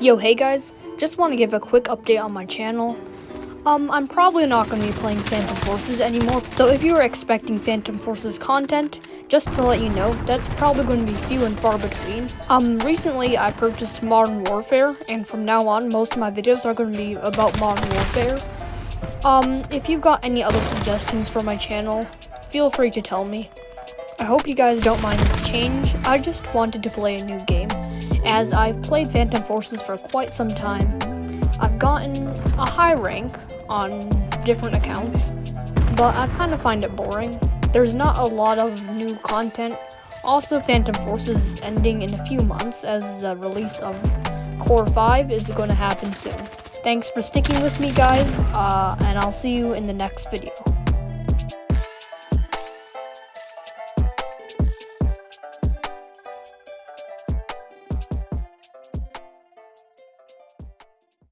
Yo, hey guys, just want to give a quick update on my channel. Um, I'm probably not going to be playing Phantom Forces anymore, so if you were expecting Phantom Forces content, just to let you know, that's probably going to be few and far between. Um, recently I purchased Modern Warfare, and from now on, most of my videos are going to be about Modern Warfare. Um, if you've got any other suggestions for my channel, feel free to tell me. I hope you guys don't mind this change, I just wanted to play a new game as I've played Phantom Forces for quite some time. I've gotten a high rank on different accounts, but I kind of find it boring. There's not a lot of new content. Also, Phantom Forces is ending in a few months as the release of Core 5 is going to happen soon. Thanks for sticking with me, guys, uh, and I'll see you in the next video.